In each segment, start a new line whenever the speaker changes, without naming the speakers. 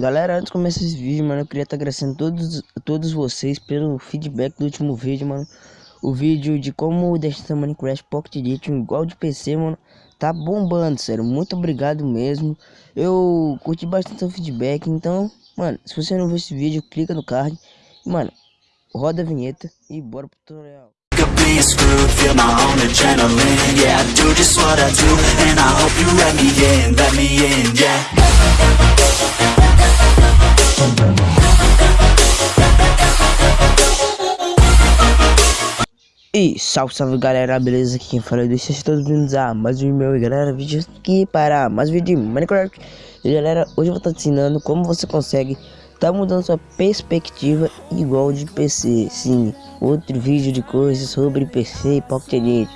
Galera, antes de começar esse vídeo, mano, eu queria estar agradecendo todos, todos vocês pelo feedback do último vídeo, mano. O vídeo de como deixar Minecraft Pocket Edition igual de PC, mano, tá bombando, sério. Muito obrigado mesmo. Eu curti bastante o feedback, então, mano, se você não viu esse vídeo, clica no card. Mano, roda a vinheta e bora pro tutorial. E salve, salve galera, beleza? Aqui quem fala é do Sejam todos bem-vindos a mais um meu e galera, vídeo aqui para mais um vídeo de Minecraft. E galera, hoje eu vou estar te ensinando como você consegue tá mudando sua perspectiva igual de PC Sim, outro vídeo de coisas sobre PC e Pocket Edit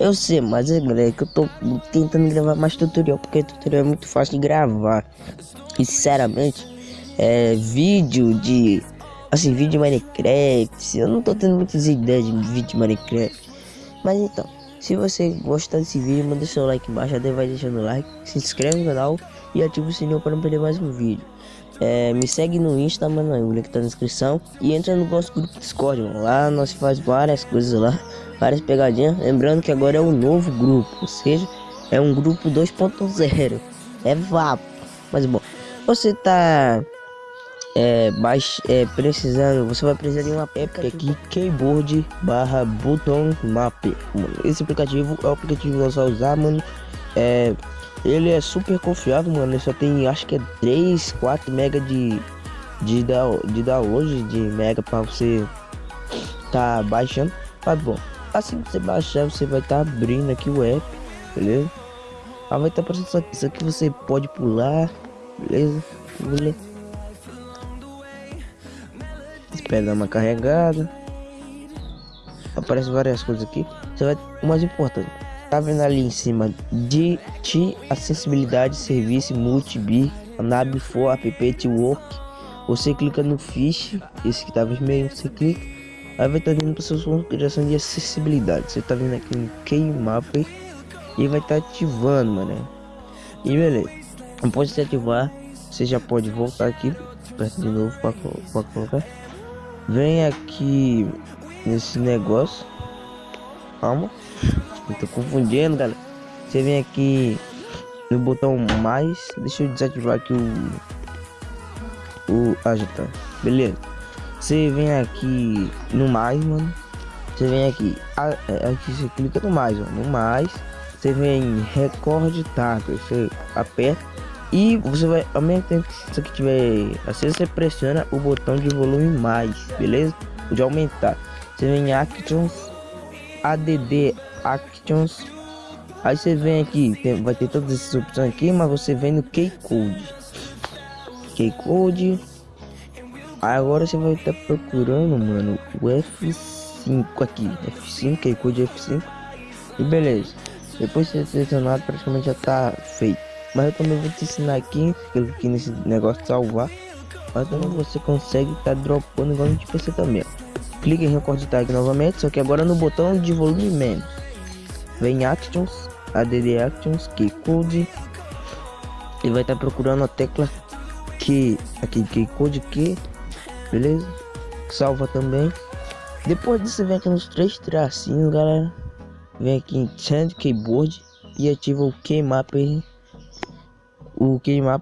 Eu sei, mas é galera que eu tô tentando gravar mais tutorial Porque tutorial é muito fácil de gravar. E sinceramente, é vídeo de assim, vídeo de Minecraft. Eu não tô tendo muitas ideias de vídeo de Minecraft. Mas então, se você gostar desse vídeo, manda seu like embaixo, até vai deixando o like, se inscreve no canal e ativa o sininho para não perder mais um vídeo. É, me segue no Insta, mano, o link tá na descrição. E entra no nosso grupo Discord, mano. Lá nós faz várias coisas lá, várias pegadinhas. Lembrando que agora é um novo grupo, ou seja, é um grupo 2.0. É vapo. Mas bom, você tá é, baix, é, precisando, você vai precisar de um app aqui, keyboard barra button map. Esse aplicativo é o aplicativo que você vai usar, mano. É, ele é super confiável, mano. Ele só tem, acho que é 3, 4 mega de, de, de download de mega para você tá baixando. Mas bom, assim que você baixar, você vai estar tá abrindo aqui o app, beleza? Vai estar tá aparecendo isso aqui, isso aqui você pode pular, beleza? beleza? Dar uma carregada. Aparece várias coisas aqui. Você vai. O mais importante. Tá vendo ali em cima de ti acessibilidade, serviço, multi nab for app work. Você clica no fish, esse que tá vermelho, você clica. Aí vai estar tá vindo para sua configuração de acessibilidade. Você tá vendo aqui no Keymapper e vai estar tá ativando, mano. E beleza. Após você ativar, você já pode voltar aqui, aperta de novo para colocar. Vem aqui nesse negócio. Calma. Eu tô confundindo, galera. Você vem aqui no botão mais. Deixa eu desativar aqui o. O. Ah, tá. Beleza. Você vem aqui no mais, mano. Você vem aqui. É, aqui você clica no mais, ó. No mais. Você vem em recorde target. Você aperta e você vai, ao mesmo tempo que isso aqui tiver assim, você pressiona o botão de volume mais, beleza? De aumentar. Você vem em Actions, ADD Actions. Aí você vem aqui, tem, vai ter todas essas opções aqui, mas você vem no Keycode. Keycode. Agora você vai estar procurando, mano, o F5 aqui. F5, Keycode F5. E beleza. Depois de ser selecionado, praticamente já tá feito. Mas eu também vou te ensinar aqui, aqui nesse negócio de salvar. Mas também você consegue estar tá dropando igual de PC também. Clique em record tag novamente, só que agora no botão de volume menos. Vem Actions, ADD Actions, Keycode. E vai estar tá procurando a tecla que aqui Keycode que, beleza? Salva também. Depois disso vem aqui nos três tracinhos, galera. Vem aqui em Change Keyboard e ativa o Keymapper o queimar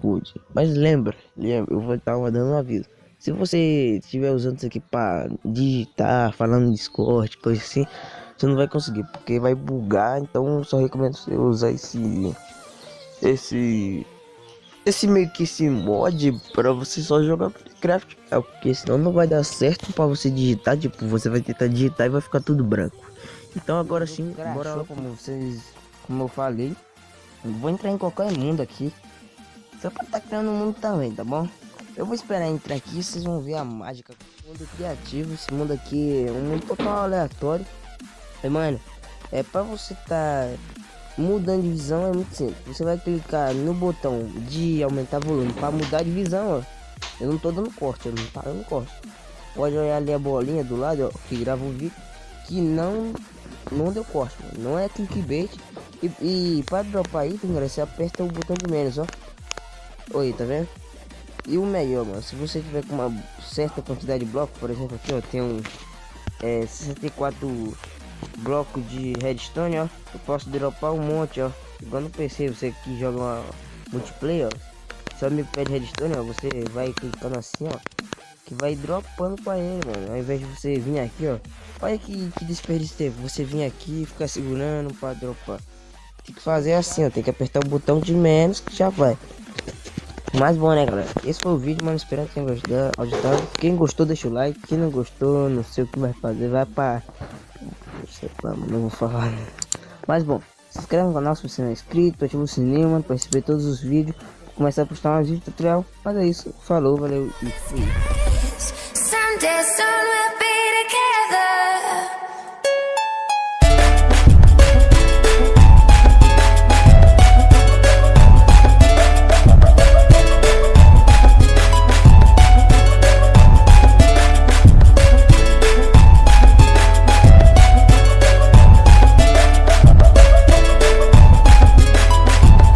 code. Mas lembra, lembra, eu vou estar dando um aviso. Se você estiver usando isso aqui para digitar, falando no Discord, coisa assim, você não vai conseguir, porque vai bugar. Então, só recomendo você usar esse, esse, esse meio que esse mod para você só jogar Minecraft, é porque senão não vai dar certo para você digitar. Tipo, você vai tentar digitar e vai ficar tudo branco. Então agora sim, bora lá como vocês, como eu falei. Vou entrar em qualquer mundo aqui. Só pra estar tá criando um mundo também, tá bom? Eu vou esperar entrar aqui, vocês vão ver a mágica. Mundo criativo, esse mundo aqui é um mundo total aleatório. E, mano, é pra você tá mudando de visão é muito simples. Você vai clicar no botão de aumentar volume para mudar de visão, ó. Eu não tô dando corte, eu não tá dando corte. Pode olhar ali a bolinha do lado, ó, que grava o vídeo, que não não deu corte, mano. não é clickbait. E, e para dropar item, galera, você aperta o botão de menos, ó. Oi, tá vendo? E o melhor, mano, se você tiver com uma certa quantidade de blocos, por exemplo, aqui, ó, tem um é, 64 blocos de redstone, ó. Eu posso dropar um monte, ó. Igual no PC, você que joga uma multiplayer, ó. Seu amigo pede redstone, ó. Você vai clicando assim, ó. Que vai dropando pra ele, mano. Ao invés de você vir aqui, ó. Olha que, que desperdício tempo. Você vir aqui e ficar segurando pra dropar. Tem que fazer assim, ó. Tem que apertar o botão de menos que já vai. Mas bom, né, galera? Esse foi o vídeo, mano. Espero que tenham gostado. Quem gostou, deixa o like. Quem não gostou, não sei o que vai fazer. Vai pra. Não sei não vou falar. Né? Mas bom, se inscreve no canal se você não é inscrito. Ativa o sininho, mano, pra receber todos os vídeos. Começar a postar mais vídeos tutorial. Mas é isso. Falou, valeu e fui.